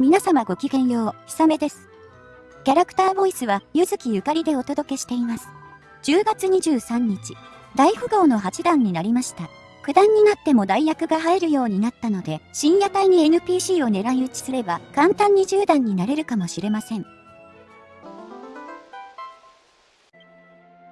皆様ごきげんよう、ひさめです。キャラクターボイスは、ゆずきゆかりでお届けしています。10月23日、大富豪の8段になりました。九段になっても代役が入るようになったので、深夜帯に NPC を狙い撃ちすれば、簡単に10段になれるかもしれません。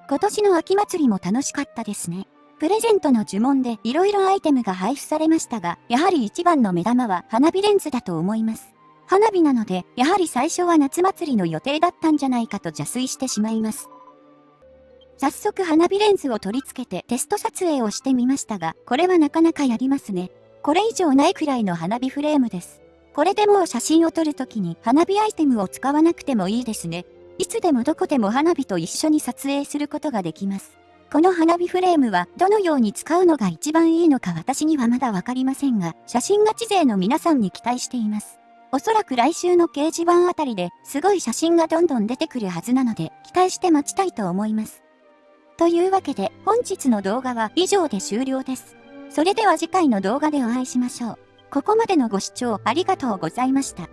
今年の秋祭りも楽しかったですね。プレゼントの呪文で色々アイテムが配布されましたが、やはり一番の目玉は花火レンズだと思います。花火なので、やはり最初は夏祭りの予定だったんじゃないかと邪推してしまいます。早速花火レンズを取り付けてテスト撮影をしてみましたが、これはなかなかやりますね。これ以上ないくらいの花火フレームです。これでもう写真を撮るときに花火アイテムを使わなくてもいいですね。いつでもどこでも花火と一緒に撮影することができます。この花火フレームはどのように使うのが一番いいのか私にはまだわかりませんが、写真ガチ勢の皆さんに期待しています。おそらく来週の掲示板あたりですごい写真がどんどん出てくるはずなので期待して待ちたいと思います。というわけで本日の動画は以上で終了です。それでは次回の動画でお会いしましょう。ここまでのご視聴ありがとうございました。